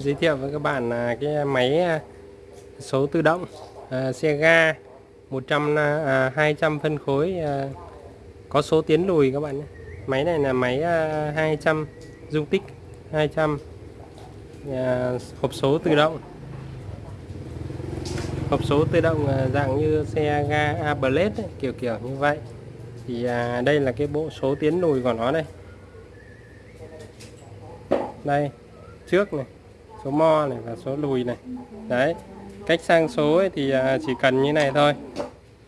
giới thiệu với các bạn là cái máy à, số tự động à, xe ga 100 à, à 200 phân khối à, có số tiến lùi các bạn nhé. Máy này là máy à, 200 dung tích 200 à, hộp số tự động. Hộp số tự động à, dạng như xe ga A-Blade ấy, kiểu kiểu như vậy. Thì à, đây là cái bộ số tiến lùi của nó đây. Đây trước này số mo này và số lùi này. Đấy, cách sang số ấy thì à, chỉ cần như này thôi.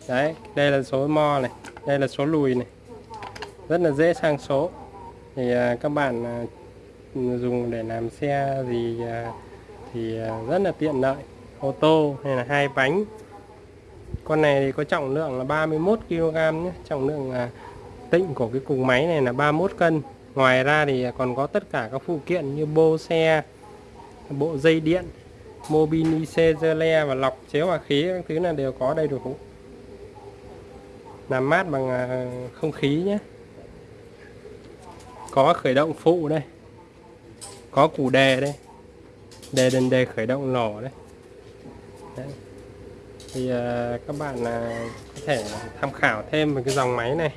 Đấy, đây là số mo này, đây là số lùi này. Rất là dễ sang số. Thì à, các bạn à, dùng để làm xe gì thì rất là tiện lợi. Ô tô hay là hai bánh. Con này thì có trọng lượng là 31 kg nhé. Trọng lượng tịnh của cái cục máy này là 31 cân. Ngoài ra thì còn có tất cả các phụ kiện như bô xe bộ dây điện mobini le và lọc chế hòa khí các thứ là đều có đầy đủ. Làm mát bằng à, không khí nhé. Có khởi động phụ đây có củ đề đây đề đền đề khởi động nổ đây. Đấy. thì uh, các bạn uh, có thể tham khảo thêm về cái dòng máy này.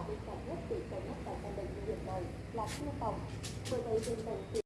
Phát hiệu quả bên cạnh nhất tại căn bệnh viện này là tiêu phòng bởi vậy bên cạnh